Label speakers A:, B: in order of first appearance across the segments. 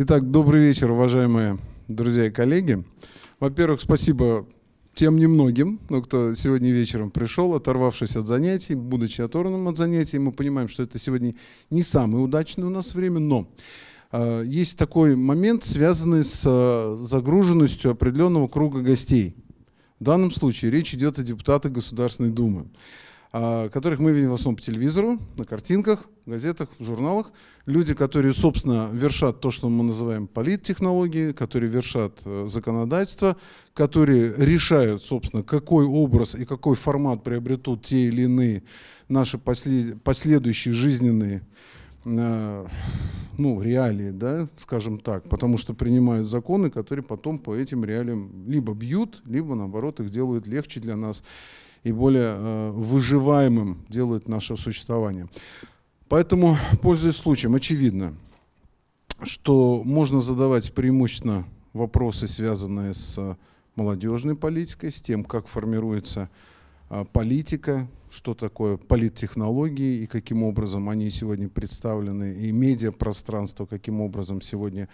A: Итак, добрый вечер, уважаемые друзья и коллеги. Во-первых, спасибо тем немногим, ну, кто сегодня вечером пришел, оторвавшись от занятий, будучи оторванным от занятий. Мы понимаем, что это сегодня не самое удачное у нас время, но э, есть такой момент, связанный с э, загруженностью определенного круга гостей. В данном случае речь идет о депутатах Государственной Думы. А, которых мы видим в основном по телевизору, на картинках, газетах, журналах. Люди, которые, собственно, вершат то, что мы называем политтехнологии, которые вершат э, законодательство, которые решают, собственно, какой образ и какой формат приобретут те или иные наши последующие жизненные э, ну, реалии, да, скажем так, потому что принимают законы, которые потом по этим реалиям либо бьют, либо, наоборот, их делают легче для нас и более э, выживаемым делает наше существование. Поэтому, пользуясь случаем, очевидно, что можно задавать преимущественно вопросы, связанные с молодежной политикой, с тем, как формируется э, политика, что такое политтехнологии и каким образом они сегодня представлены, и медиапространство, каким образом сегодня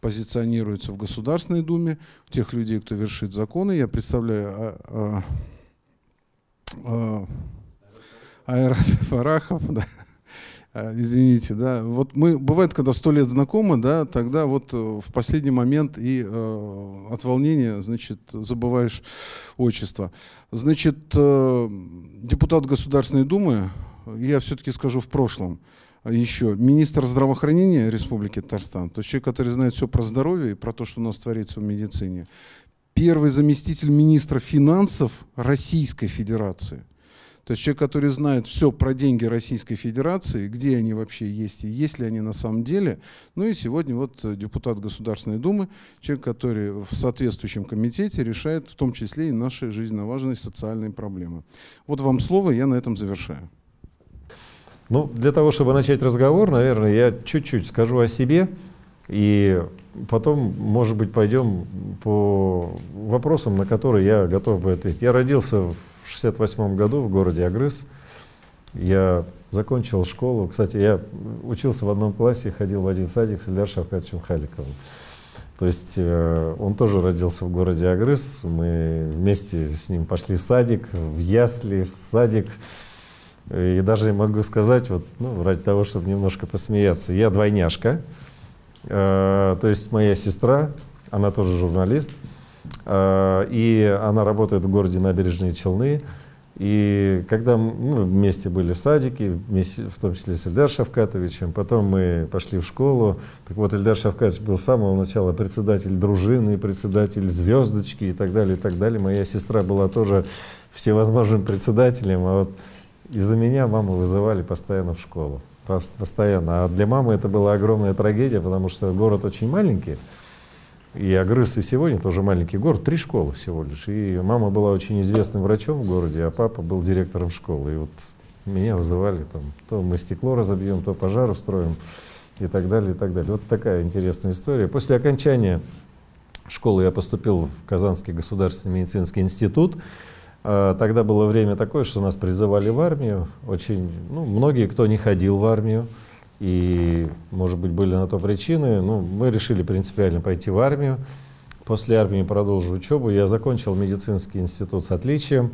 A: позиционируется в Государственной Думе, тех людей, кто вершит законы. Я представляю а, а, Айрат Фарахов, да. А, извините, да. Вот мы, бывает, когда сто лет знакомы, да, тогда вот э, в последний момент и э, от волнения, значит, забываешь отчество. Значит, э, депутат Государственной Думы, я все-таки скажу в прошлом, еще министр здравоохранения Республики Татарстан, то есть человек, который знает все про здоровье и про то, что у нас творится в медицине первый заместитель министра финансов Российской Федерации. То есть человек, который знает все про деньги Российской Федерации, где они вообще есть и есть ли они на самом деле. Ну и сегодня вот депутат Государственной Думы, человек, который в соответствующем комитете решает в том числе и наши жизненно важные социальные проблемы. Вот вам слово, я на этом завершаю.
B: Ну, для того, чтобы начать разговор, наверное, я чуть-чуть скажу о себе. И потом, может быть, пойдем по вопросам, на которые я готов бы ответить. Я родился в 68 году в городе Агрыз. Я закончил школу. Кстати, я учился в одном классе, ходил в один садик с Ильдар Шавкатовичем Халиковым. То есть э, он тоже родился в городе Агрыз. Мы вместе с ним пошли в садик, в ясли, в садик. И даже могу сказать, вот, ну, ради того, чтобы немножко посмеяться, я двойняшка. Э, то есть моя сестра, она тоже журналист, э, и она работает в городе Набережные Челны. И когда мы вместе были в садике, вместе, в том числе с Эльдар Шавкатовичем, потом мы пошли в школу. Так вот, Эльдар Шавкатович был с самого начала председатель дружины, председатель звездочки и так далее, и так далее. Моя сестра была тоже всевозможным председателем, а вот из-за меня маму вызывали постоянно в школу постоянно. А для мамы это была огромная трагедия, потому что город очень маленький. И Агрыз и сегодня тоже маленький город, три школы всего лишь. И мама была очень известным врачом в городе, а папа был директором школы. И вот меня вызывали там, то мы стекло разобьем, то пожар устроим и так далее, и так далее. Вот такая интересная история. После окончания школы я поступил в Казанский государственный медицинский институт. А, тогда было время такое, что нас призывали в армию. Очень, ну, многие, кто не ходил в армию, и, может быть, были на то причины, ну, мы решили принципиально пойти в армию. После армии продолжу учебу. Я закончил медицинский институт с отличием.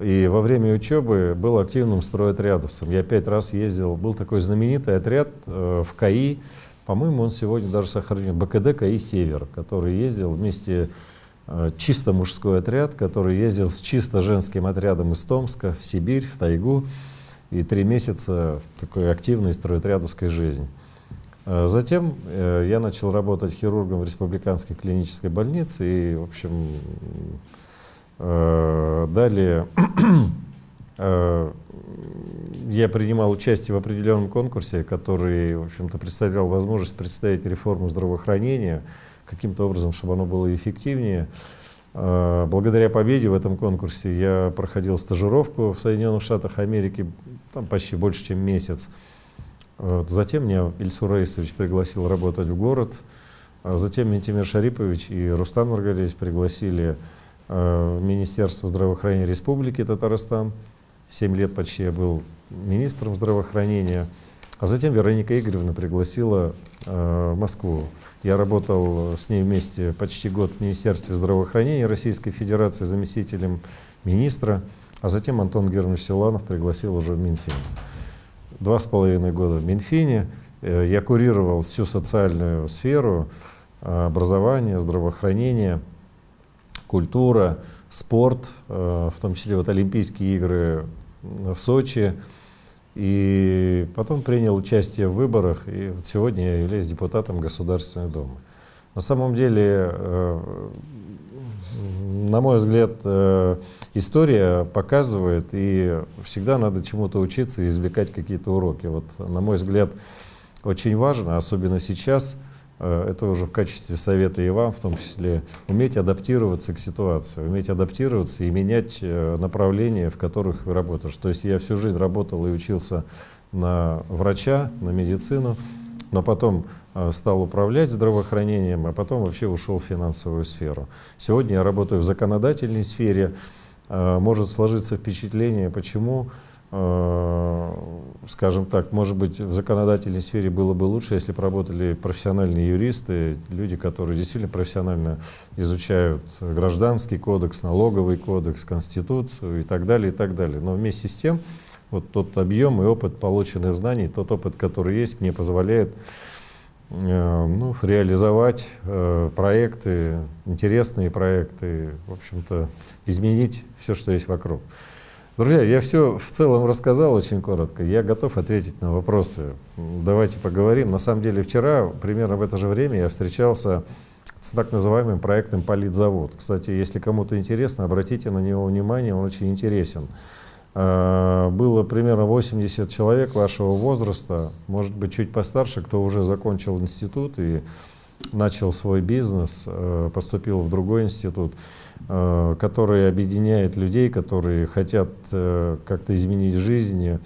B: И во время учебы был активным стройотрядовцем. Я пять раз ездил, был такой знаменитый отряд э, в КАИ, по-моему, он сегодня даже сохранен, БКД КАИ «Север», который ездил вместе Э, чисто мужской отряд, который ездил с чисто женским отрядом из Томска в Сибирь, в тайгу, и три месяца такой активной стройотрядовской жизни. Э, затем э, я начал работать хирургом в Республиканской клинической больнице, и, в общем, далее я принимал участие в определенном конкурсе, который, в общем-то, представлял возможность представить реформу здравоохранения, каким-то образом, чтобы оно было эффективнее. А, благодаря победе в этом конкурсе я проходил стажировку в Соединенных Штатах Америки, там почти больше, чем месяц. Затем меня Ильсур Раисович пригласил работать в город. А затем Ментимир Шарипович и Рустам Маргариевич пригласили а, в Министерство здравоохранения Республики Татарстан. Семь лет почти я был министром здравоохранения. А затем Вероника Игоревна пригласила в Москву. Я работал с ней вместе почти год в Министерстве здравоохранения Российской Федерации заместителем министра, а затем Антон Германович Силанов пригласил уже в Минфин. Два с половиной года в Минфине. Э, я курировал всю социальную сферу, э, образование, здравоохранение, культура, спорт, э, в том числе вот Олимпийские игры в Сочи. И потом принял участие в выборах, и вот сегодня я являюсь депутатом Государственной Думы. На самом деле, э, на мой взгляд, э, история показывает, и всегда надо чему-то учиться и извлекать какие-то уроки. Вот, на мой взгляд, очень важно, особенно сейчас, это уже в качестве совета и вам, в том числе, уметь адаптироваться к ситуации, уметь адаптироваться и менять э, направления, в которых вы работаете. То есть я всю жизнь работал и учился на врача, на медицину, но потом э, стал управлять здравоохранением, а потом вообще ушел в финансовую сферу. Сегодня я работаю в законодательной сфере. Может сложиться впечатление, почему Э, скажем так, может быть, в законодательной сфере было бы лучше, если бы работали профессиональные юристы, люди, которые действительно профессионально изучают гражданский кодекс, налоговый кодекс, конституцию и так далее, и так далее. Но вместе с тем, вот тот объем и опыт полученных знаний, тот опыт, который есть, мне позволяет э, ну, реализовать э, проекты, интересные проекты, в общем-то, изменить все, что есть вокруг. Друзья, я все в целом рассказал очень коротко. Я готов ответить на вопросы. Давайте поговорим. На самом деле вчера, примерно в это же время, я встречался с так называемым проектом «Политзавод». Кстати, если кому-то интересно, обратите на него внимание, он очень интересен. А, было примерно 80 человек вашего возраста, может быть, чуть постарше, кто уже закончил институт и начал свой бизнес, э, поступил в другой институт. Э, который объединяет людей, которые хотят э, как-то изменить жизнь,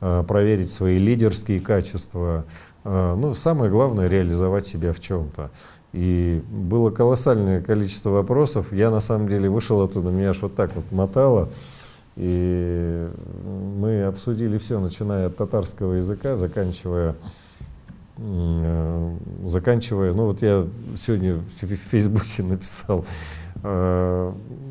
B: э, проверить свои лидерские качества. Ну, самое главное — реализовать себя в чем-то. И было колоссальное количество вопросов. Я на самом деле вышел оттуда, меня аж вот так вот мотало. И мы обсудили все, начиная от татарского языка, заканчивая, заканчивая, ну вот я сегодня в Фейсбуке написал,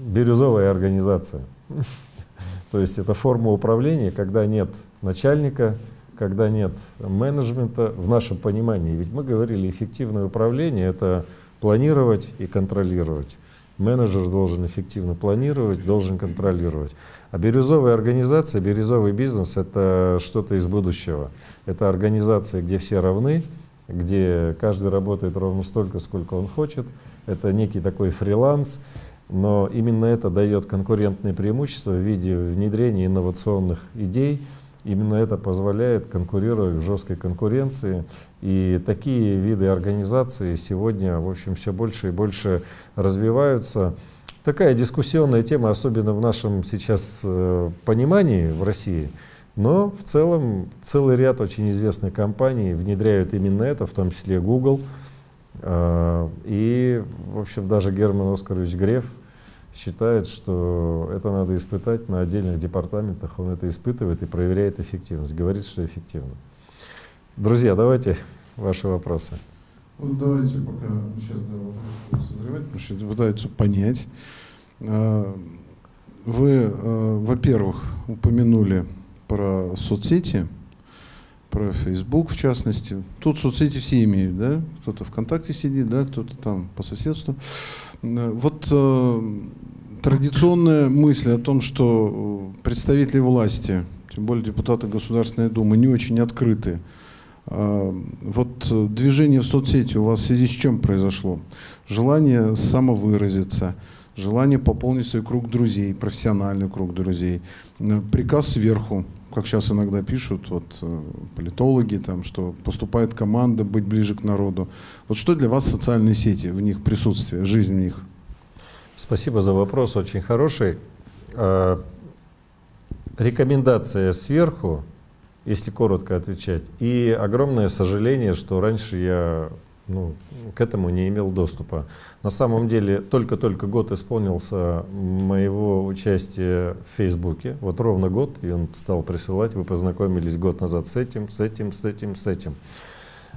B: бирюзовая организация. То есть это форма управления, когда нет начальника, когда нет менеджмента в нашем понимании. Ведь мы говорили, эффективное управление — это планировать и контролировать. Менеджер должен эффективно планировать, должен контролировать. А бирюзовая организация, бирюзовый бизнес — это что-то из будущего. Это организация, где все равны, где каждый работает ровно столько, сколько он хочет, это некий такой фриланс, но именно это дает конкурентное преимущество в виде внедрения инновационных идей. Именно это позволяет конкурировать в жесткой конкуренции. И такие виды организации сегодня, в общем, все больше и больше развиваются. Такая дискуссионная тема, особенно в нашем сейчас э, понимании в России. Но в целом целый ряд очень известных компаний внедряют именно это, в том числе Google. А, и, в общем, даже Герман Оскарович Греф считает, что это надо испытать на отдельных департаментах. Он это испытывает и проверяет эффективность, говорит, что эффективно. Друзья, давайте ваши вопросы.
A: Вот давайте пока сейчас да, вопрос созревать, потому что пытаются понять. А, вы, а, во-первых, упомянули про соцсети, про Facebook в частности. Тут соцсети все имеют, да? Кто-то ВКонтакте сидит, да, кто-то там по соседству. Э, вот э, традиционная мысль о том, что представители власти, тем более депутаты Государственной Думы, не очень открыты. Э, вот движение в соцсети у вас в связи с чем произошло? Желание самовыразиться, желание пополнить свой круг друзей, профессиональный круг друзей, э, приказ сверху, как сейчас иногда пишут вот, э, политологи, там, что поступает команда быть ближе к народу. Вот что для вас социальные сети, в них присутствие, жизнь в них?
B: Спасибо за вопрос, очень хороший. А, рекомендация сверху, если коротко отвечать, и огромное сожаление, что раньше я ну, к этому не имел доступа. На самом деле, только-только год исполнился моего участия в Фейсбуке. Вот ровно год, и он стал присылать. Вы познакомились год назад с этим, с этим, с этим, с этим.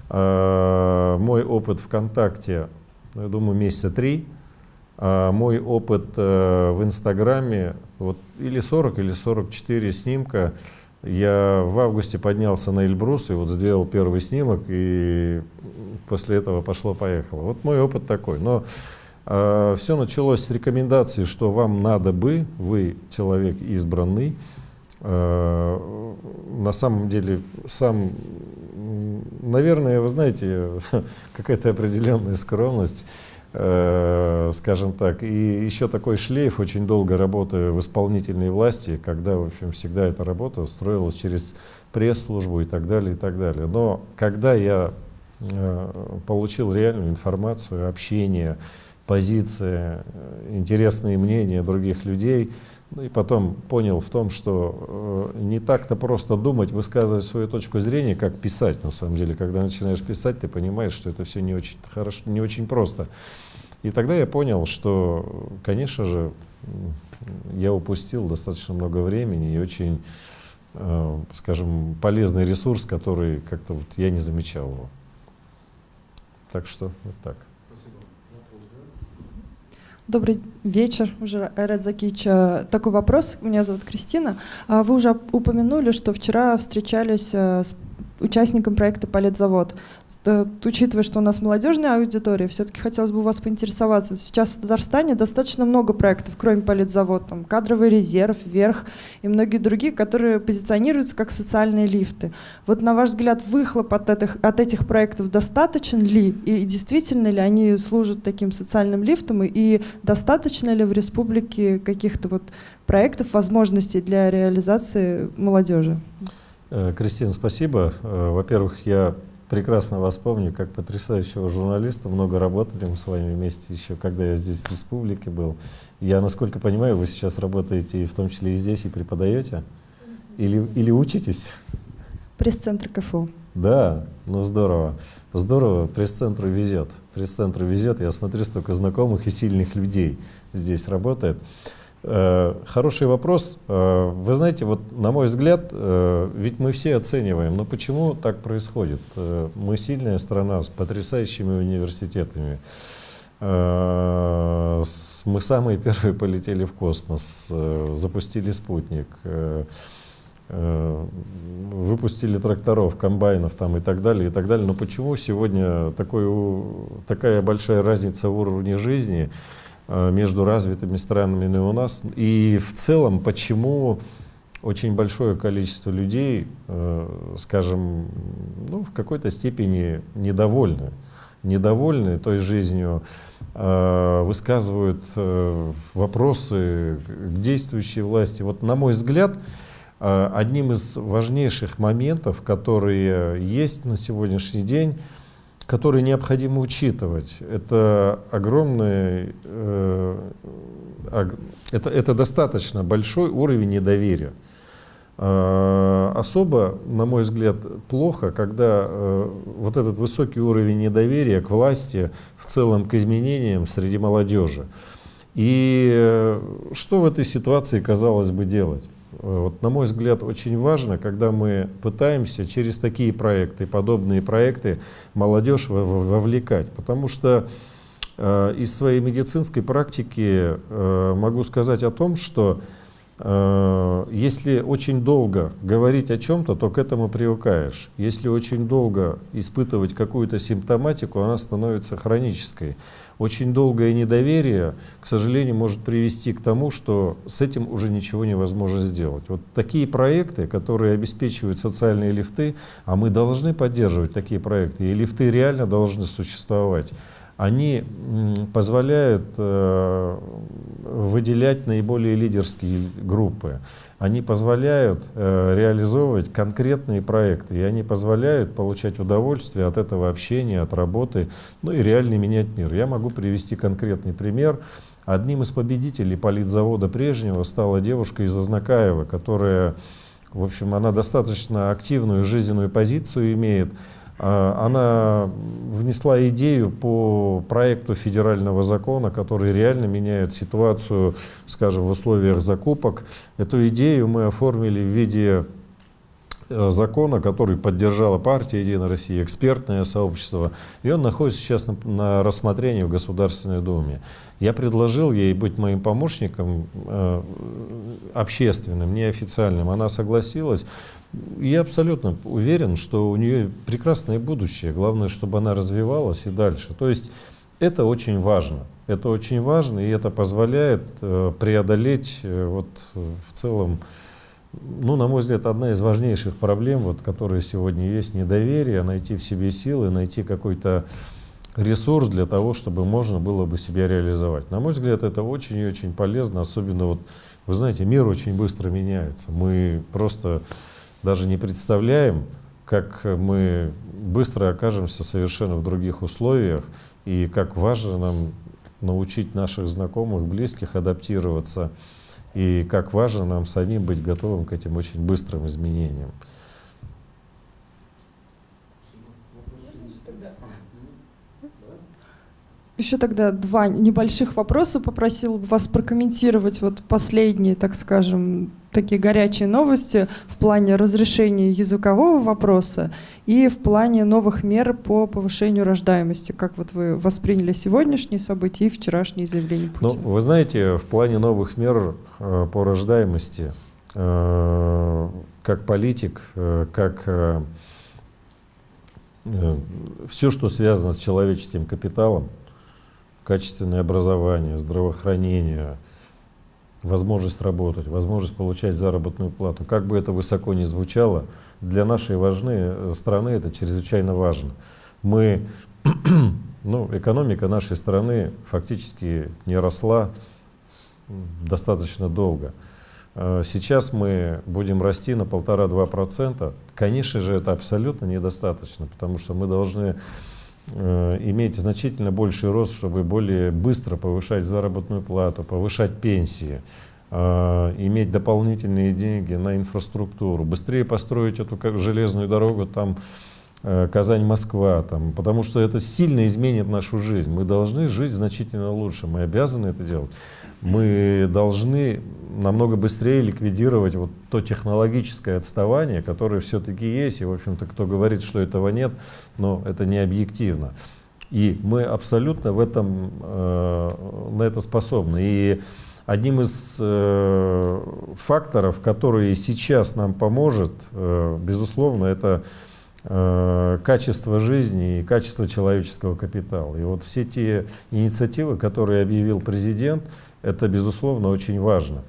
B: А, мой опыт ВКонтакте, ну, я думаю, месяца три. А мой опыт а, в Инстаграме, вот или 40, или 44 снимка, я в августе поднялся на Эльбрус и вот сделал первый снимок, и после этого пошло-поехало. Вот мой опыт такой. Но э, все началось с рекомендации, что вам надо бы, вы человек избранный, э, на самом деле сам, наверное, вы знаете, какая-то определенная скромность, скажем так. И еще такой шлейф, очень долго работая в исполнительной власти, когда, в общем, всегда эта работа строилась через пресс-службу и так далее, и так далее. Но когда я э, получил реальную информацию, общение, позиции, э, интересные мнения других людей, ну и потом понял в том, что э, не так-то просто думать, высказывать свою точку зрения, как писать на самом деле. Когда начинаешь писать, ты понимаешь, что это все не очень хорошо, не очень просто. И тогда я понял, что, конечно же, я упустил достаточно много времени и очень, э, скажем, полезный ресурс, который как-то вот я не замечал его. Так что вот так.
C: Добрый вечер, уже Ред Закич. Такой вопрос. Меня зовут Кристина. А вы уже упомянули, что вчера встречались э, с участником проекта «Политзавод». Учитывая, что у нас молодежная аудитория, все-таки хотелось бы у вас поинтересоваться. Сейчас в Татарстане достаточно много проектов, кроме «Политзавод», там, «Кадровый резерв», «Верх» и многие другие, которые позиционируются как социальные лифты. Вот на ваш взгляд, выхлоп от этих, от этих проектов достаточен ли? И действительно ли они служат таким социальным лифтом? И достаточно ли в республике каких-то вот проектов, возможностей для реализации молодежи?
B: Э, Кристина, спасибо. Э, во-первых, я прекрасно вас помню как потрясающего журналиста. Много работали мы с вами вместе еще, когда я здесь в республике был. Я, насколько понимаю, вы сейчас работаете в том числе и здесь, и преподаете? Или, или учитесь?
C: Пресс-центр КФУ.
B: Да, ну здорово. Здорово, пресс-центру везет. Пресс-центру везет. Я смотрю, столько знакомых и сильных людей здесь работает. Э, хороший вопрос. Э, вы знаете, вот на мой взгляд, э, ведь мы все оцениваем, но почему так происходит? Мы сильная страна с потрясающими университетами. Мы самые первые полетели в космос, запустили спутник, выпустили тракторов, комбайнов там и так далее, и так далее. Но почему сегодня такой, такая большая разница в уровне жизни? Э, между развитыми странами и у нас. И в целом, почему очень большое количество людей, э, скажем, ну, в какой-то степени недовольны. Недовольны той жизнью, э, высказывают вопросы к действующей власти. Вот, на мой взгляд, одним из важнейших моментов, которые есть на сегодняшний день, которые необходимо учитывать. Это огромный, э, это, это достаточно большой уровень недоверия. Э, особо, на мой взгляд, плохо, когда э, вот этот высокий уровень недоверия к власти, в целом к изменениям среди молодежи. И э, что в этой ситуации, казалось бы, делать? Вот, на мой взгляд, очень важно, когда мы пытаемся через такие проекты, подобные проекты, молодежь вовлекать. Потому что э, из своей медицинской практики э, могу сказать о том, что э, если очень долго говорить о чем-то, то к этому привыкаешь. Если очень долго испытывать какую-то симптоматику, она становится хронической очень долгое недоверие, к сожалению, может привести к тому, что с этим уже ничего невозможно сделать. Вот такие проекты, которые обеспечивают социальные лифты, а мы должны поддерживать такие проекты, и лифты реально должны существовать, они позволяют э, выделять наиболее лидерские группы они позволяют э, реализовывать конкретные проекты, и они позволяют получать удовольствие от этого общения, от работы, ну и реально менять мир. Я могу привести конкретный пример. Одним из победителей политзавода прежнего стала девушка из Ознакаева, которая, в общем, она достаточно активную жизненную позицию имеет, она внесла идею по проекту федерального закона, который реально меняет ситуацию, скажем, в условиях закупок. Эту идею мы оформили в виде э, закона, который поддержала партия «Единая Россия», экспертное сообщество, и он находится сейчас на, на рассмотрении в Государственной Думе. Я предложил ей быть моим помощником э, общественным, неофициальным. Она согласилась. Я абсолютно уверен, что у нее прекрасное будущее. Главное, чтобы она развивалась и дальше. То есть это очень важно. Это очень важно, и это позволяет э, преодолеть э, вот, в целом, ну, на мой взгляд, одна из важнейших проблем, вот, которые сегодня есть, недоверие, найти в себе силы, найти какой-то ресурс для того, чтобы можно было бы себя реализовать. На мой взгляд, это очень и очень полезно, особенно вот, вы знаете, мир очень быстро меняется. Мы просто даже не представляем, как мы быстро окажемся совершенно в других условиях, и как важно нам научить наших знакомых, близких адаптироваться, и как важно нам самим быть готовым к этим очень быстрым изменениям.
C: Еще тогда два небольших вопроса. Попросил вас прокомментировать вот последние, так скажем, такие горячие новости в плане разрешения языкового вопроса и в плане новых мер по повышению рождаемости. Как вот вы восприняли сегодняшние события и вчерашние заявления Путина?
B: Ну, вы знаете, в плане новых мер э, по рождаемости, э, как политик, э, как все, что связано с человеческим капиталом, качественное образование, здравоохранение, возможность работать, возможность получать заработную плату. Как бы это высоко ни звучало, для нашей важны, э, страны это чрезвычайно важно. Мы, ну, экономика нашей страны фактически не росла достаточно долго. Э, сейчас мы будем расти на полтора-два процента. Конечно же, это абсолютно недостаточно, потому что мы должны иметь значительно больший рост, чтобы более быстро повышать заработную плату, повышать пенсии, э, иметь дополнительные деньги на инфраструктуру, быстрее построить эту как железную дорогу там э, Казань-Москва, там, потому что это сильно изменит нашу жизнь. Мы должны жить значительно лучше, мы обязаны это делать мы должны намного быстрее ликвидировать вот то технологическое отставание, которое все-таки есть. И, в общем-то, кто говорит, что этого нет, но это не объективно. И мы абсолютно в этом, э, на это способны. И одним из э, факторов, который сейчас нам поможет, э, безусловно, это э, качество жизни и качество человеческого капитала. И вот все те инициативы, которые объявил президент, это, безусловно, очень важно.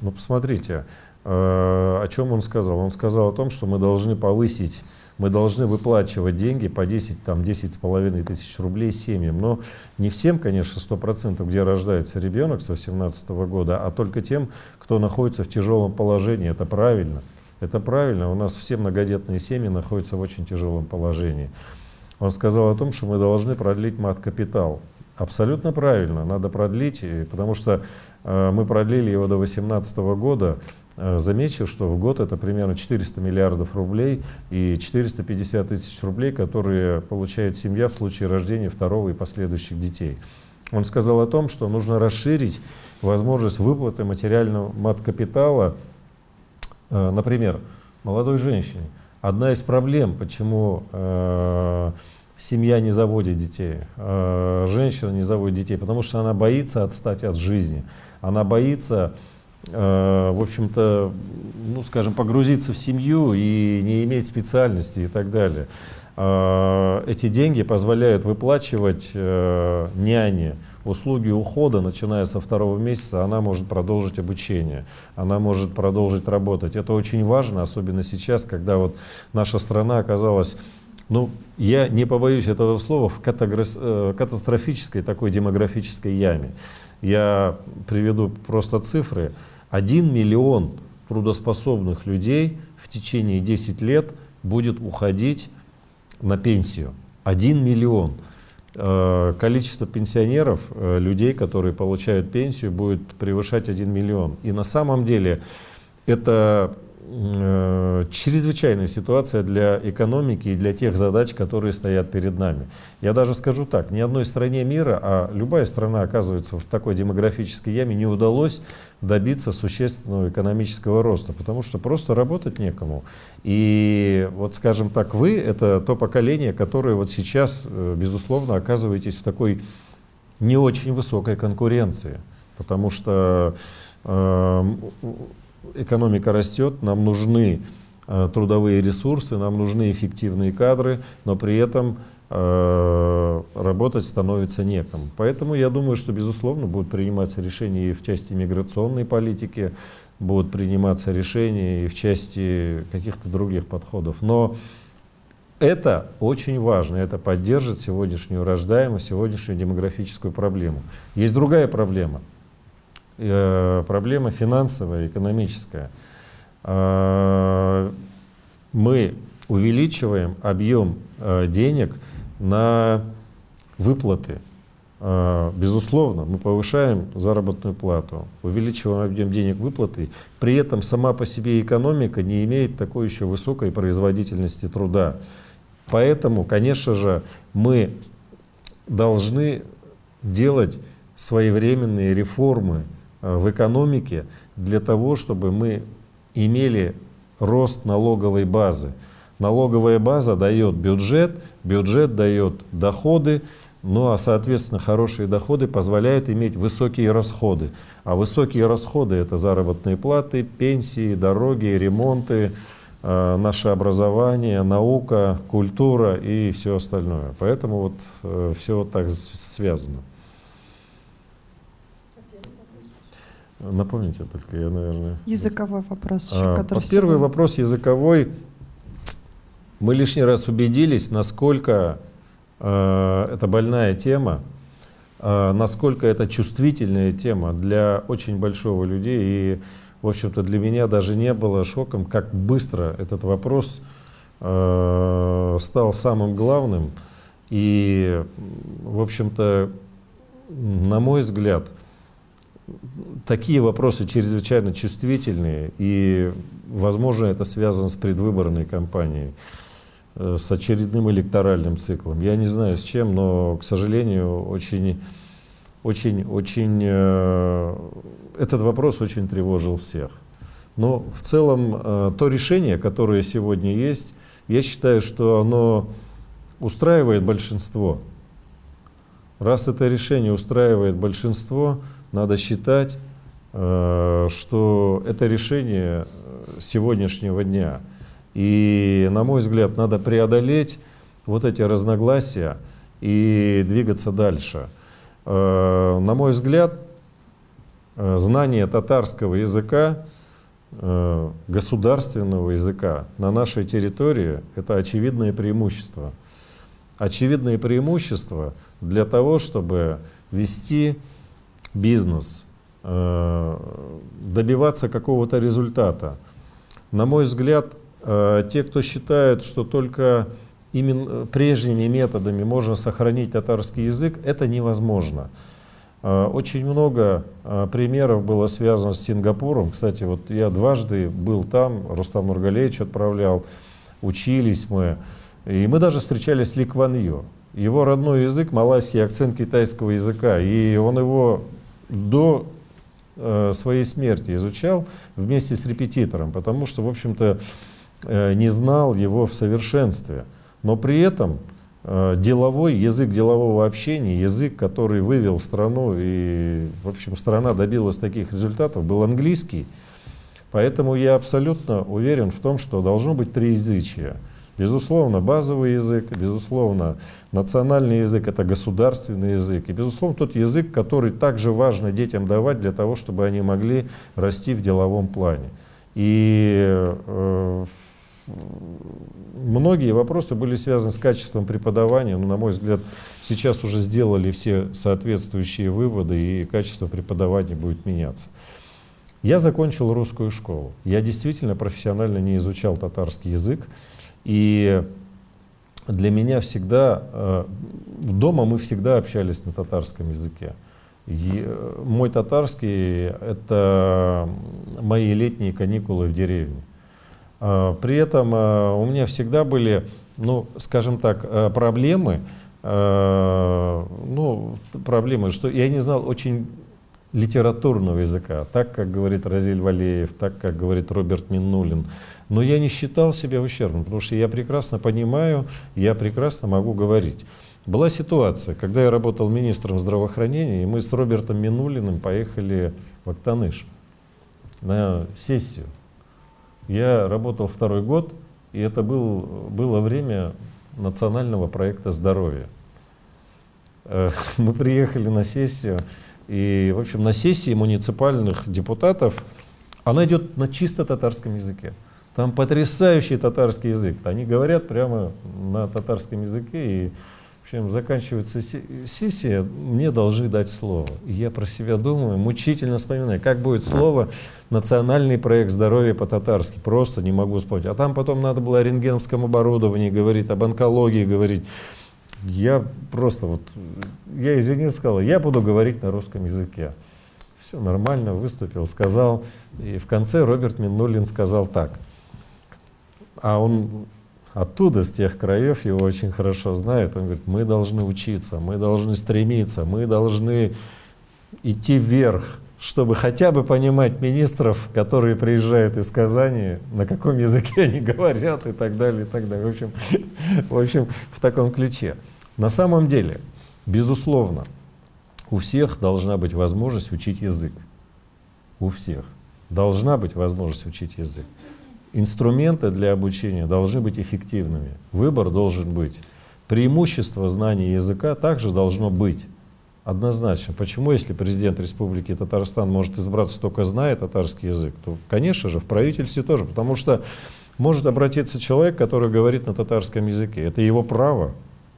B: Но посмотрите, э, о чем он сказал. Он сказал о том, что мы должны повысить, мы должны выплачивать деньги по 10, там, 10 с половиной тысяч рублей семьям. Но не всем, конечно, 100%, где рождается ребенок с 18 года, а только тем, кто находится в тяжелом положении. Это правильно. Это правильно. У нас все многодетные семьи находятся в очень тяжелом положении. Он сказал о том, что мы должны продлить мат-капитал. Абсолютно правильно, надо продлить, потому что э, мы продлили его до 2018 года. Э, замечу, что в год это примерно 400 миллиардов рублей и 450 тысяч рублей, которые получает семья в случае рождения второго и последующих детей. Он сказал о том, что нужно расширить возможность выплаты материального мат-капитала, например, молодой женщине. Одна из проблем, почему э, семья не заводит детей, э, женщина не заводит детей, потому что она боится отстать от жизни, она боится, э, в общем-то, ну, скажем, погрузиться в семью и не иметь специальности и так далее. Э, эти деньги позволяют выплачивать няне услуги ухода, начиная со второго месяца, она может продолжить обучение, она может продолжить работать. Это очень важно, особенно сейчас, когда вот наша страна оказалась ну, я не побоюсь этого слова, в э, катастрофической такой демографической яме. Я приведу просто цифры. Один миллион трудоспособных людей в течение 10 лет будет уходить на пенсию. Один миллион. Э, количество пенсионеров, э, людей, которые получают пенсию, будет превышать 1 миллион. И на самом деле это чрезвычайная ситуация для экономики и для тех задач, которые стоят перед нами. Я даже скажу так, ни одной стране мира, а любая страна оказывается в такой демографической яме, не удалось добиться существенного экономического роста, потому что просто работать некому. И вот, скажем так, вы — это то поколение, которое вот сейчас, э, безусловно, оказываетесь в такой не очень высокой конкуренции, потому что э, экономика растет, нам нужны э, трудовые ресурсы, нам нужны эффективные кадры, но при этом э, работать становится некому. Поэтому я думаю, что, безусловно, будут приниматься решения и в части миграционной политики, будут приниматься решения и в части каких-то других подходов. Но это очень важно, это поддержит сегодняшнюю рождаемость, сегодняшнюю демографическую проблему. Есть другая проблема – проблема финансовая, экономическая. Э, мы увеличиваем объем э, денег на выплаты. Безусловно, мы повышаем заработную плату, увеличиваем объем денег выплаты, при этом сама по себе экономика не имеет такой еще высокой производительности труда. Поэтому, конечно же, мы должны делать своевременные реформы Э, в экономике для того, чтобы мы имели рост налоговой базы. Налоговая база дает бюджет, бюджет дает доходы, ну а соответственно хорошие доходы позволяют иметь высокие расходы. А высокие расходы это заработные платы, пенсии, дороги, ремонты, э, наше образование, наука, культура и все остальное. Поэтому вот э, все вот так связано. Напомните только, я, наверное...
C: Языковой вопрос
B: еще, а, который... Первый сегодня... вопрос языковой. Мы лишний раз убедились, насколько э, это больная тема, э, насколько это чувствительная тема для очень большого людей. И, в общем-то, для меня даже не было шоком, как быстро этот вопрос э, стал самым главным. И, в общем-то, на мой взгляд, такие вопросы чрезвычайно чувствительные, и, возможно, это связано с предвыборной кампанией, э, с очередным электоральным циклом. Я не знаю с чем, но, к сожалению, очень, очень, очень, э, этот вопрос очень тревожил всех. Но в целом э, то решение, которое сегодня есть, я считаю, что оно устраивает большинство. Раз это решение устраивает большинство, надо считать, э, что это решение сегодняшнего дня. И, на мой взгляд, надо преодолеть вот эти разногласия и двигаться дальше. Э, на мой взгляд, э, знание татарского языка, государственного языка на нашей территории – это очевидное преимущество. Очевидное преимущество для того, чтобы вести бизнес, э, добиваться какого-то результата. На мой взгляд, э, те, кто считает, что только именно прежними методами можно сохранить татарский язык, это невозможно. Э, очень много примеров было связано с Сингапуром. Кстати, вот я дважды был там, Рустам Нургалевич отправлял, учились мы. И мы даже встречались с Ли Кван. Его родной язык, малайский акцент китайского языка. И он его до э, своей смерти изучал вместе с репетитором, потому что, в общем-то, э, не знал его в совершенстве. Но при этом э, деловой, язык делового общения, язык, который вывел страну, и, в общем, страна добилась таких результатов, был английский. Поэтому я абсолютно уверен в том, что должно быть три язычия. Безусловно, базовый язык, безусловно, национальный язык — это государственный язык. И, безусловно, тот язык, который также важно детям давать для того, чтобы они могли расти в деловом плане. И э, многие вопросы были связаны с качеством преподавания. Но, на мой взгляд, сейчас уже сделали все соответствующие выводы, и качество преподавания будет меняться. Я закончил русскую школу. Я действительно профессионально не изучал татарский язык. И для меня всегда, э, дома мы всегда общались на татарском языке. И э, мой татарский — это мои летние каникулы в деревне. А, при этом а, у меня всегда были, ну, скажем так, проблемы, ну, проблемы, что я не знал очень литературного языка, так, как говорит Разиль Валеев, так, как говорит Роберт Миннулин. Но я не считал себя ущербным, потому что я прекрасно понимаю, я прекрасно могу говорить. Была ситуация, когда я работал министром здравоохранения, и мы с Робертом Минулиным поехали в Актаныш на сессию. Я работал второй год, и это был, было время национального проекта здоровья. Э, мы приехали на сессию, и, в общем, на сессии муниципальных депутатов она идет на чисто татарском языке. Там потрясающий татарский язык. Они говорят прямо на татарском языке, и в общем, заканчивается сессия, мне должны дать слово. И я про себя думаю, мучительно вспоминаю, как будет слово «национальный проект здоровья по-татарски». Просто не могу вспомнить. А там потом надо было о рентгеновском оборудовании говорить, об онкологии говорить. Я просто вот, я извинился, сказал, я буду говорить на русском языке. Все нормально, выступил, сказал. И в конце Роберт Миннулин сказал так. А он оттуда, с тех краев, его очень хорошо знает. Он говорит, мы должны учиться, мы должны стремиться, мы должны идти вверх, чтобы хотя бы понимать министров, которые приезжают из Казани, на каком языке они говорят и так далее, и так далее. В общем, в, общем, в таком ключе. На самом деле, безусловно, у всех должна быть возможность учить язык. У всех должна быть возможность учить язык инструменты для обучения должны быть эффективными. Выбор должен быть. Преимущество знания языка также должно быть. Однозначно. Почему, если президент Республики Татарстан может избраться только зная татарский язык, то, конечно же, в правительстве тоже. Потому что может обратиться человек, который говорит на татарском языке. Это его право.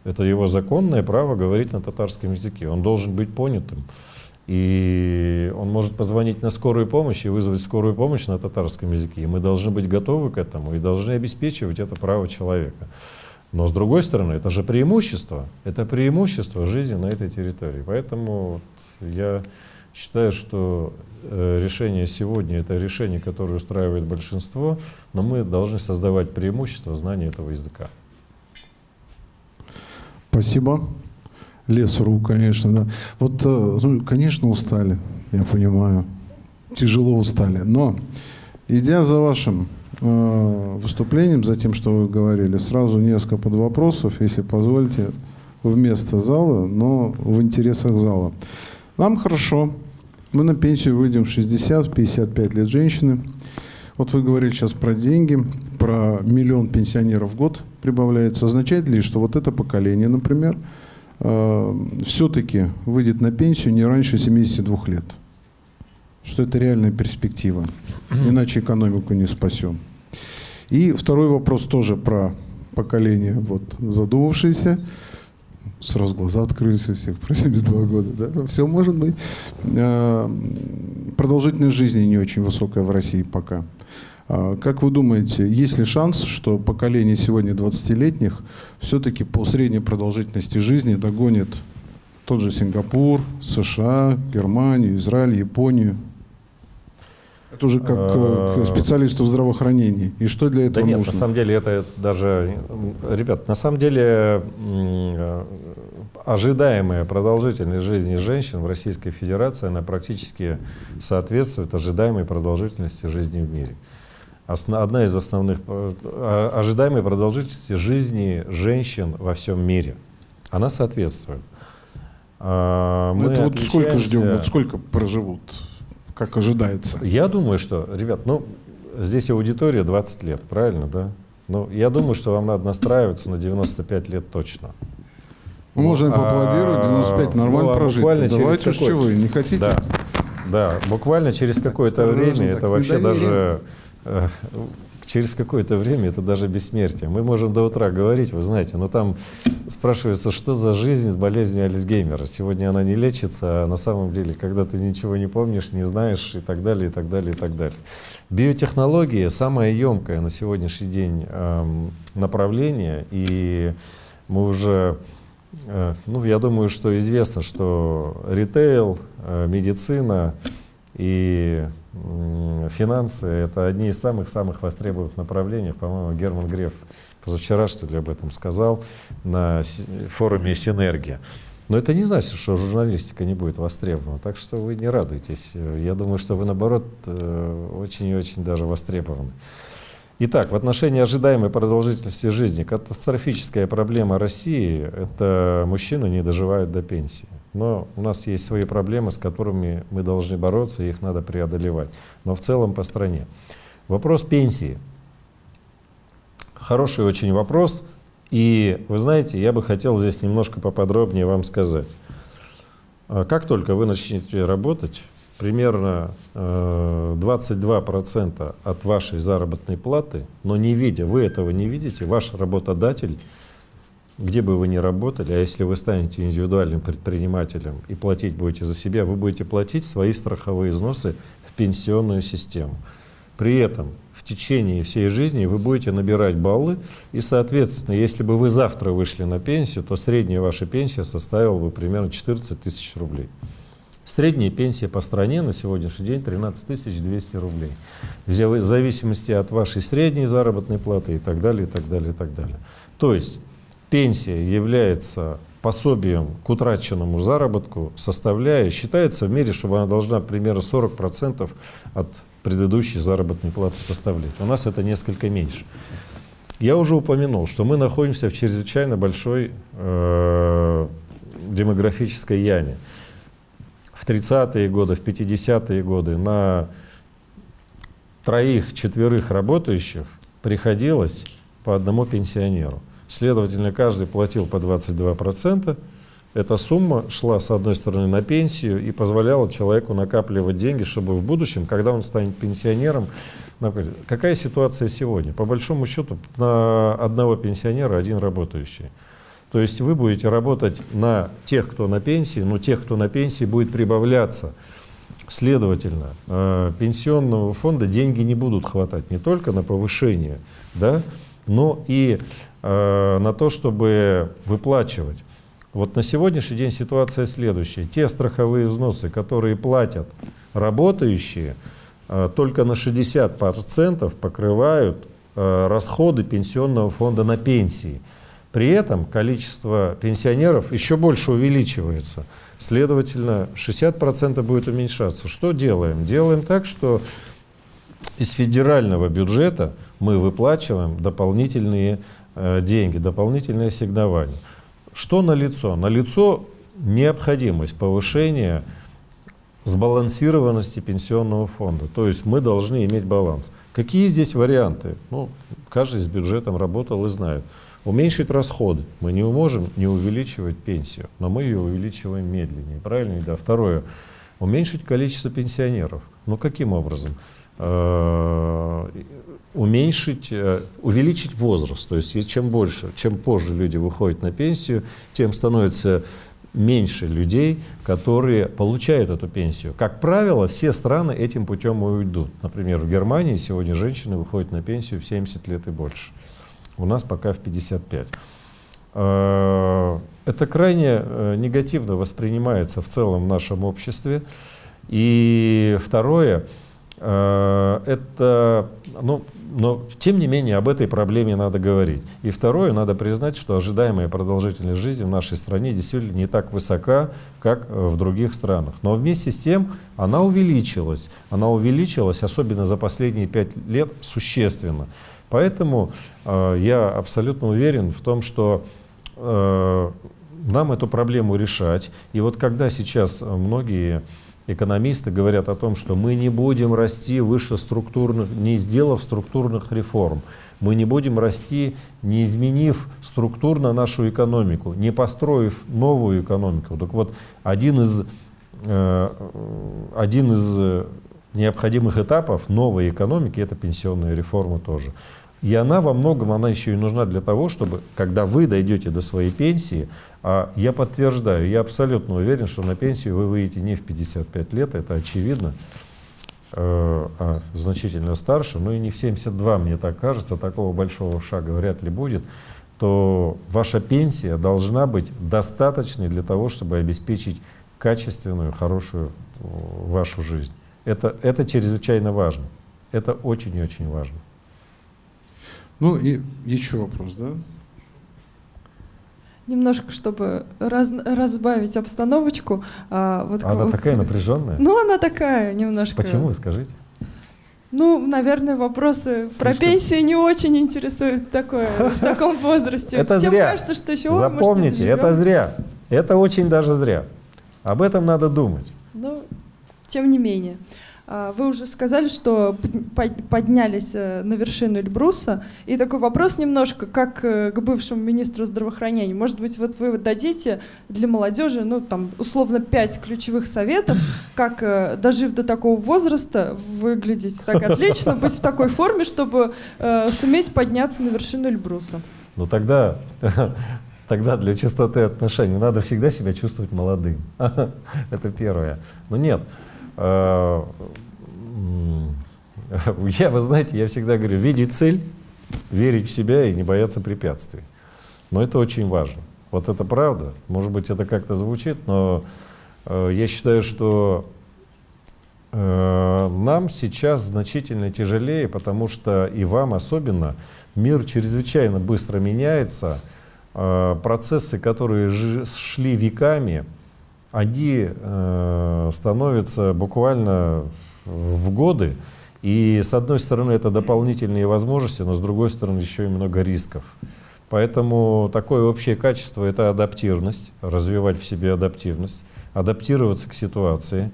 B: Это его законное право говорить на татарском языке. Он должен быть понятым. И он может позвонить на скорую помощь и вызвать скорую помощь на татарском языке. И мы должны быть готовы к этому и должны обеспечивать это право человека. Но с другой стороны, это же преимущество. Это преимущество жизни на этой территории. Поэтому вот я считаю, что э, решение сегодня это решение, которое устраивает большинство, но мы должны создавать преимущество знания этого языка.
A: Спасибо лес конечно, да. Вот, э, ну, конечно, устали, я понимаю, тяжело устали, но идя за вашим э, выступлением, за тем, что вы говорили, сразу несколько под вопросов, если позволите, вместо зала, но в интересах зала. Нам хорошо, мы на пенсию выйдем 60-55 лет женщины. Вот вы говорили сейчас про деньги, про миллион пенсионеров в год прибавляется. Означает ли, что вот это поколение, например, все-таки выйдет на пенсию не раньше 72 лет. Что это реальная перспектива. Иначе экономику не спасем. И второй вопрос тоже про поколение вот, задумавшееся. Сразу глаза открылись у всех про 72 года. Да? Все может быть. Э, продолжительность жизни не очень высокая в России пока. А, как вы думаете, есть ли шанс, что поколение сегодня 20-летних все-таки по средней продолжительности жизни догонит тот же Сингапур, США, Германию, Израиль, Японию? Это уже как к
B: а,
A: специалисту в здравоохранении. И что для этого
B: да нет,
A: нужно?
B: на самом деле это даже... Ребят, на самом деле ожидаемая продолжительность жизни женщин в Российской Федерации, она практически соответствует ожидаемой продолжительности жизни в мире одна из основных э, а, ожидаемой продолжительности жизни женщин во всем мире. Она соответствует.
A: А, мы это вот сколько ждем, вот сколько проживут, как ожидается?
B: Я думаю, что, ребят, ну, здесь аудитория 20 лет, правильно, да? Ну, я думаю, что вам надо настраиваться на 95 лет точно.
A: Ну, можем поаплодировать, 95 а, нормально ну, прожить. Давайте уж чего не хотите?
B: Да, да буквально через какое-то время, это вообще даже Э, через какое-то время это даже бессмертие. Мы можем до утра говорить, вы знаете, но там спрашивается, что за жизнь с болезнью Альцгеймера. Сегодня она не лечится, а на самом деле, когда ты ничего не помнишь, не знаешь и так далее, и так далее, и так далее. Биотехнология самое емкое на сегодняшний день эм, направление, и мы уже, э, ну, я думаю, что известно, что ритейл, э, медицина, И финансы — это одни из самых-самых востребованных направлений. По-моему, Герман Греф позавчера, что ли, об этом сказал на форуме «Синергия». Но это не значит, что журналистика не будет востребована. Так что вы не радуйтесь. Я думаю, что вы, наоборот, э, очень и очень даже востребованы. Итак, в отношении ожидаемой продолжительности жизни катастрофическая проблема России – это мужчины не доживают до пенсии. Но у нас есть свои проблемы, с которыми мы должны бороться, их надо преодолевать. Но в целом по стране. Вопрос пенсии. Хороший очень вопрос. И вы знаете, я бы хотел здесь немножко поподробнее вам сказать. А как только вы начнете работать, примерно 22% э, от вашей заработной платы, но не видя, вы этого не видите, ваш работодатель, где бы вы ни работали, а если вы станете индивидуальным предпринимателем и платить будете за себя, вы будете платить свои страховые взносы в пенсионную систему. При этом течение всей жизни вы будете набирать баллы, и, соответственно, если бы вы завтра вышли на пенсию, то средняя ваша пенсия составила бы примерно 14 тысяч рублей. Средняя пенсия по стране на сегодняшний день 13 200 рублей. В зависимости от вашей средней заработной платы и так далее, и так далее, и так далее. То есть пенсия является пособием к утраченному заработку, составляя, считается в мире, что она должна примерно 40% от предыдущей заработной платы составлять. У нас это несколько меньше. Я уже упомянул, что мы находимся в чрезвычайно большой э, демографической яме. В 30-е годы, в 50-е годы на троих-четверых работающих приходилось по одному пенсионеру. Следовательно, каждый платил по 22%. Эта сумма шла, с одной стороны, на пенсию и позволяла человеку накапливать деньги, чтобы в будущем, когда он станет пенсионером, какая ситуация сегодня? По большому счету, на одного пенсионера один работающий. То есть вы будете работать на тех, кто на пенсии, но тех, кто на пенсии, будет прибавляться. Следовательно, э, пенсионного фонда деньги не будут хватать не только на повышение, да, но и э, на то, чтобы выплачивать. Вот на сегодняшний день ситуация следующая. Те страховые взносы, которые платят работающие, э, только на 60% покрывают э, расходы пенсионного фонда на пенсии. При этом количество пенсионеров еще больше увеличивается. Следовательно, 60% будет уменьшаться. Что делаем? Делаем так, что из федерального бюджета мы выплачиваем дополнительные э, деньги, дополнительные ассигнования. Что налицо? Налицо необходимость повышения сбалансированности пенсионного фонда. То есть мы должны иметь баланс. Какие здесь варианты? Ну, каждый с бюджетом работал и знает. Уменьшить расходы. Мы не можем не увеличивать пенсию, но мы ее увеличиваем медленнее. Правильно? Да. Второе. Уменьшить количество пенсионеров. Ну, каким образом? Э, уменьшить, э, увеличить возраст. То есть чем больше, чем позже люди выходят на пенсию, тем становится меньше людей, которые получают эту пенсию. Как правило, все страны этим путем уйдут. Например, в Германии сегодня женщины выходят на пенсию в 70 лет и больше. У нас пока в 55. Э, это крайне негативно воспринимается в целом в нашем обществе. И второе, это, ну, но тем не менее об этой проблеме надо говорить. И второе, надо признать, что ожидаемая продолжительность жизни в нашей стране действительно не так высока, как в других странах. Но вместе с тем она увеличилась. Она увеличилась, особенно за последние пять лет, существенно. Поэтому э, я абсолютно уверен в том, что э, нам эту проблему решать. И вот когда сейчас многие экономисты говорят о том, что мы не будем расти выше структурных, не сделав структурных реформ. Мы не будем расти, не изменив структурно нашу экономику, не построив новую экономику. Так вот, один из, э, один из необходимых этапов новой экономики – это пенсионная реформа тоже. И она во многом, она еще и нужна для того, чтобы, когда вы дойдете до своей пенсии, а я подтверждаю, я абсолютно уверен, что на пенсию вы выйдете не в 55 лет, это очевидно, э, а значительно старше, но и не в 72, мне так кажется, такого большого шага вряд ли будет, то ваша пенсия должна быть достаточной для того, чтобы обеспечить качественную, хорошую э, вашу жизнь. Это, это чрезвычайно важно. Это очень и очень важно.
A: Ну и еще вопрос, да?
C: Немножко, чтобы раз, разбавить обстановочку. А, вот
B: Она
C: к-
B: такая напряженная.
C: Ну, она такая немножко.
B: Почему, скажите?
C: Ну, наверное, вопросы про
B: Слишком.
C: пенсию не очень интересуют такое, в таком возрасте.
B: Это
C: Всем
B: зря.
C: кажется, что еще ой, может,
B: Запомните, это зря. Это очень даже зря. Об этом надо думать.
C: Ну, тем не менее. А, Вы уже сказали, что под- под- поднялись э, на вершину Эльбруса. И такой вопрос немножко, как э, к бывшему министру здравоохранения. Может быть, вот вы дадите для молодежи, ну, там, условно, пять ключевых советов, как, э, дожив до такого возраста, выглядеть так отлично, быть в такой форме, чтобы суметь подняться на вершину Эльбруса.
B: Но тогда, тогда для чистоты отношений надо всегда себя чувствовать молодым. Это первое. Но нет. Э, Я, вы знаете, я всегда говорю, видеть цель, верить в себя и не бояться препятствий. Но это очень важно. Вот это правда. Может быть, это как-то звучит, но э, я считаю, что Э, Нам сейчас значительно тяжелее, потому что и вам особенно мир чрезвычайно быстро меняется. Процессы, которые шли веками, они э, становятся буквально в годы. И с одной стороны это дополнительные возможности, но с другой стороны еще и много рисков. Поэтому такое общее качество — это адаптивность, развивать в себе адаптивность, адаптироваться к ситуации.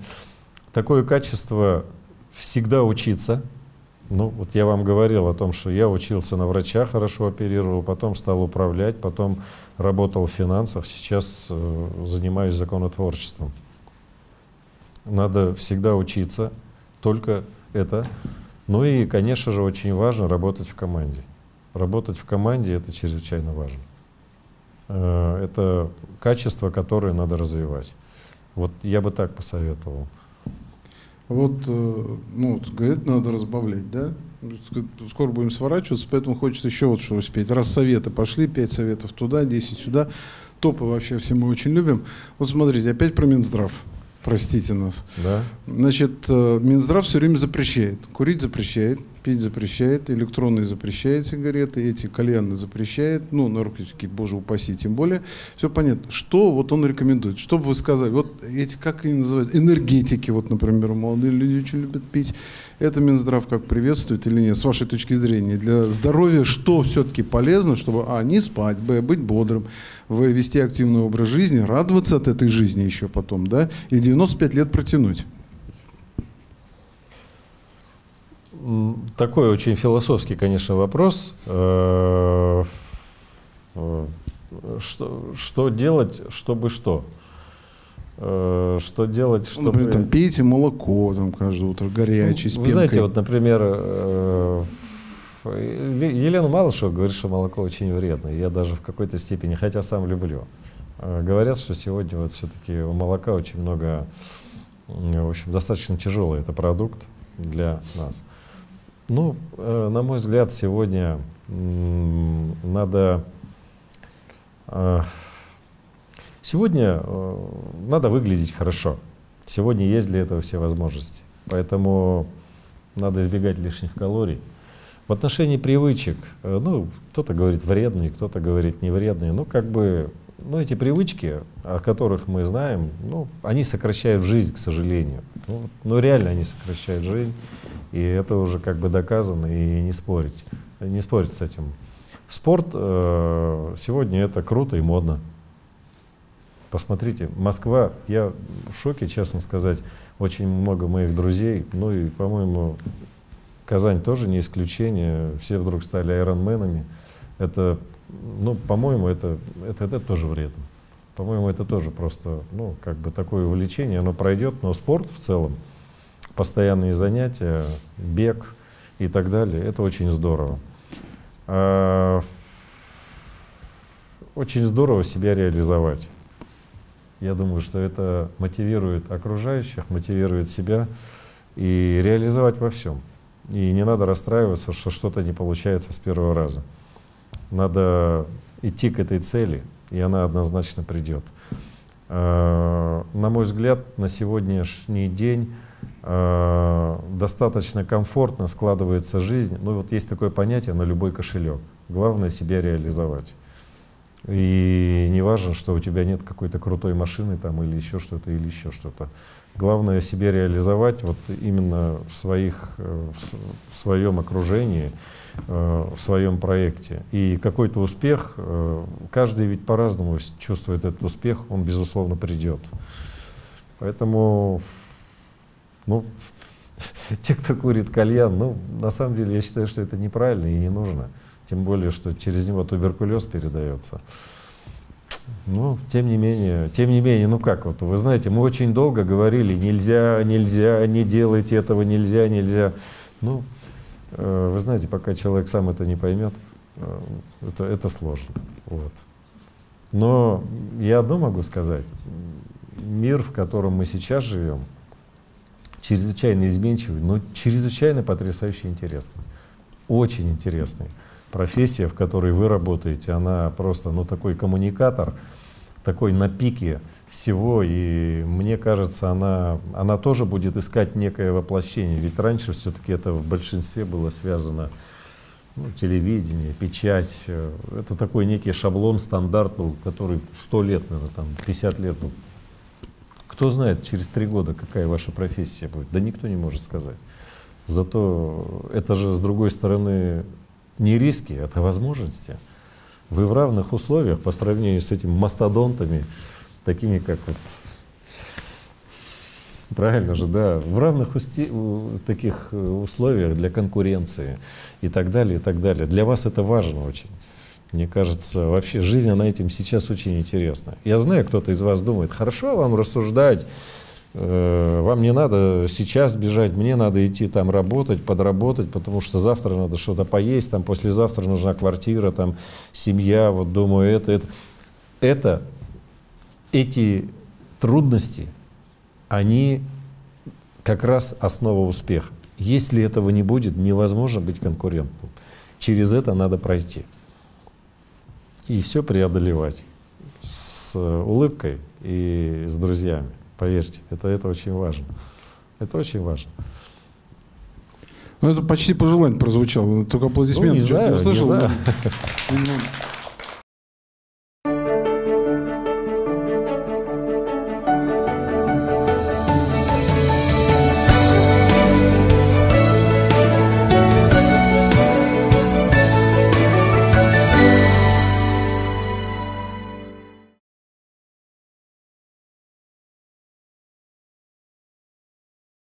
B: Такое качество всегда учиться. Ну, вот я вам говорил о том, что я учился на врача, хорошо оперировал, потом стал управлять, потом работал в финансах, сейчас э, занимаюсь законотворчеством. Надо всегда учиться, только это. Ну и, конечно же, очень важно работать в команде. Работать в команде — это чрезвычайно важно. Э, Это качество, которое надо развивать. Вот я бы так посоветовал.
A: Вот, э, ну, вот, надо разбавлять, да? Ск- Скоро будем сворачиваться, поэтому хочется еще вот что успеть. Раз советы пошли, 5 советов туда, 10 сюда. Топы вообще все мы очень любим. Вот смотрите, опять про Минздрав. Простите нас.
B: Да?
A: Значит, э, Минздрав все время запрещает. Курить запрещает, пить запрещает, электронные запрещает сигареты, эти кальянные запрещает, ну, наркотики, боже упаси, тем более. Все понятно. Что вот он рекомендует? Что бы вы сказали? Вот эти, как они называют, энергетики, вот, например, молодые люди очень любят пить. Это Минздрав как приветствует или нет, с вашей точки зрения? Для здоровья что все-таки полезно, чтобы, а, не спать, б, быть бодрым, в, вести активный образ жизни, радоваться от этой жизни еще потом, да, и 95 лет протянуть?
B: Такой очень философский, конечно, вопрос. Э, э, Что, что делать, чтобы что? Э, Что делать,
A: Ну,
B: чтобы...
A: Например, там, пейте молоко там, каждое утро, горячее, с
B: Вы знаете, вот, например, Елена Малышева говорит, что молоко очень вредно. Я даже в какой-то степени, хотя сам люблю. Говорят, что сегодня вот все-таки у молока очень много, в общем, достаточно тяжелый это продукт для нас. Ну, э, на мой взгляд, сегодня надо... э, Сегодня э, надо выглядеть хорошо. Сегодня есть для этого все возможности. Поэтому надо избегать лишних калорий. В отношении привычек, ну, кто-то говорит вредные, кто-то говорит не вредные. Ну, как бы, ну, эти привычки, о которых мы знаем, ну, они сокращают жизнь, к сожалению. Ну, ну, реально они сокращают жизнь, и это уже как бы доказано, и не спорить, не спорить с этим. Спорт э, сегодня это круто и модно. Посмотрите, Москва, я в шоке, честно сказать, очень много моих друзей, ну и, по-моему, Казань тоже не исключение, все вдруг стали айронменами. Это, ну, по-моему, это, это, это тоже вредно. По-моему, это тоже просто, ну, как бы такое увлечение, оно пройдет, но спорт в целом, постоянные занятия, бег и так далее, это очень здорово. А, Очень здорово себя реализовать. Я думаю, что это мотивирует окружающих, мотивирует себя и реализовать во всем. И не надо расстраиваться, что что-то не получается с первого раза. Надо идти к этой цели, и она однозначно придет. Э, На мой взгляд, на сегодняшний день э, достаточно комфортно складывается жизнь. Ну вот есть такое понятие на любой кошелек. Главное себя реализовать. И не важно, что у тебя нет какой-то крутой машины там или еще что-то, или еще что-то. Главное себе реализовать вот именно в, своих, э, в, своем окружении, э, в своем проекте. И какой-то успех, каждый ведь по-разному чувствует этот успех, он безусловно придет. Поэтому, ну, те, кто курит кальян, ну, на самом деле я считаю, что это неправильно и не нужно. Тем более, что через него туберкулез передается. Ну, тем не менее, тем не менее, ну как вот, вы знаете, мы очень долго говорили, нельзя, нельзя, не делайте этого, нельзя, нельзя. Ну, э, вы знаете, пока человек сам это не поймет, э, это, это сложно. Вот. Но я одно могу сказать. Мир, в котором мы сейчас живем, чрезвычайно изменчивый, но чрезвычайно потрясающе интересный. Очень интересный. Профессия, в которой вы работаете, она просто, ну, такой коммуникатор, такой на пике всего, и мне кажется, она, она тоже будет искать некое воплощение, ведь раньше все-таки это в большинстве было связано ну, телевидение, печать, э, это такой некий шаблон, стандарт который 100 лет, наверное, там, 50 лет. Кто знает, через три года какая ваша профессия будет? Да никто не может сказать. Зато это же, с другой стороны, не риски, это возможности. Вы в равных условиях по сравнению с этими мастодонтами, такими как вот Правильно же, да. В равных усти- таких э, условиях для конкуренции и так далее, и так далее. Для вас это важно очень. Мне кажется, вообще жизнь, она этим сейчас очень интересна. Я знаю, кто-то из вас думает, хорошо вам рассуждать, э, вам не надо сейчас бежать, мне надо идти там работать, подработать, потому что завтра надо что-то поесть, там послезавтра нужна квартира, там семья, вот думаю, это, это. Это, эти трудности, они как раз основа успеха. Если этого не будет, невозможно быть конкурентом. Через это надо пройти. И все преодолевать с улыбкой и с друзьями. Поверьте, это, это очень важно. Это очень важно.
A: Ну, это почти пожелание прозвучало. Только аплодисменты
B: Ну, не знаю, не
A: услышал.
B: знаю.
A: Видимо,